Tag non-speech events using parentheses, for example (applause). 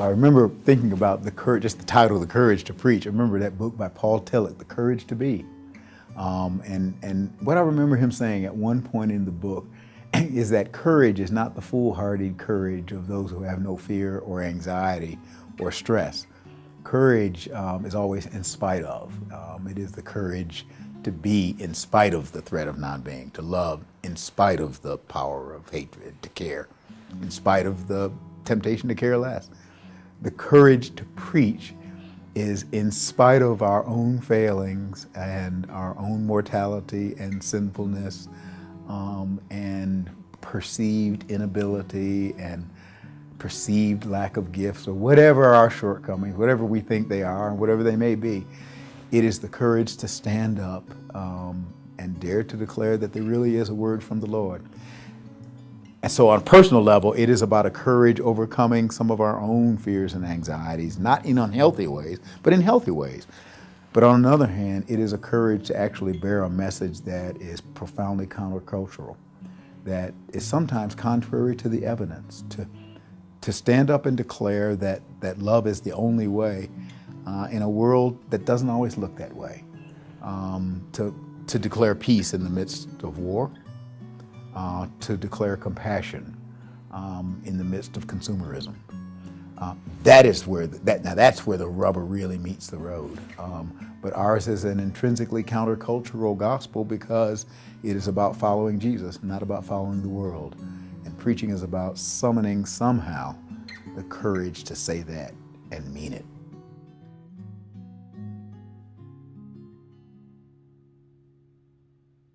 I remember thinking about the courage, just the title, The Courage to Preach. I remember that book by Paul Tillich, The Courage to Be. Um, and, and what I remember him saying at one point in the book (clears throat) is that courage is not the foolhardy courage of those who have no fear or anxiety or stress. Courage um, is always in spite of. Um, it is the courage to be in spite of the threat of non-being, to love in spite of the power of hatred, to care, in spite of the temptation to care less. The courage to preach is in spite of our own failings and our own mortality and sinfulness um, and perceived inability and perceived lack of gifts or whatever our shortcomings, whatever we think they are and whatever they may be, it is the courage to stand up um, and dare to declare that there really is a word from the Lord. And so on a personal level, it is about a courage overcoming some of our own fears and anxieties, not in unhealthy ways, but in healthy ways. But on the other hand, it is a courage to actually bear a message that is profoundly countercultural, that is sometimes contrary to the evidence, to, to stand up and declare that, that love is the only way uh, in a world that doesn't always look that way, um, to, to declare peace in the midst of war, uh, to declare compassion um, in the midst of consumerism. Uh, that is where the, that now that's where the rubber really meets the road. Um, but ours is an intrinsically countercultural gospel because it is about following Jesus, not about following the world. And preaching is about summoning somehow the courage to say that and mean it.